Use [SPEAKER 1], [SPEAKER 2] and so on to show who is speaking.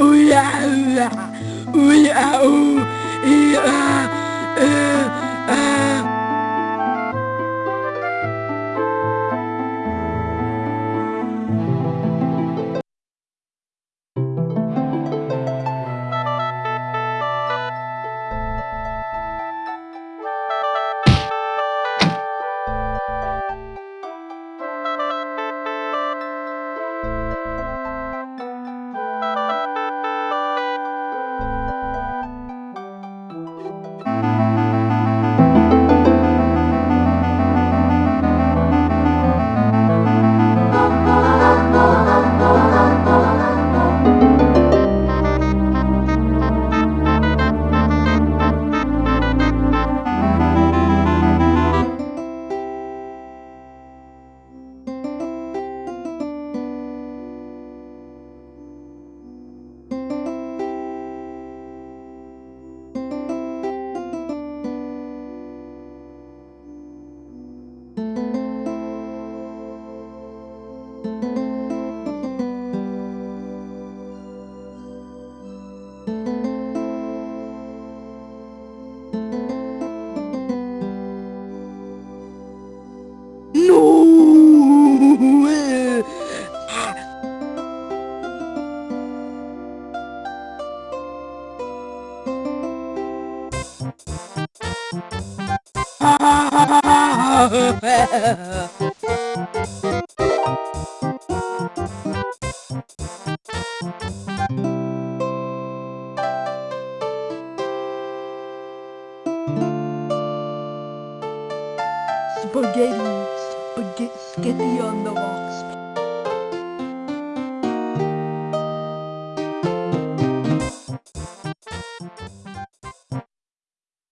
[SPEAKER 1] Ooh yeah, ooh yeah, ooh yeah, ooh yeah, No! Spaghetti, spaghetti on the wall.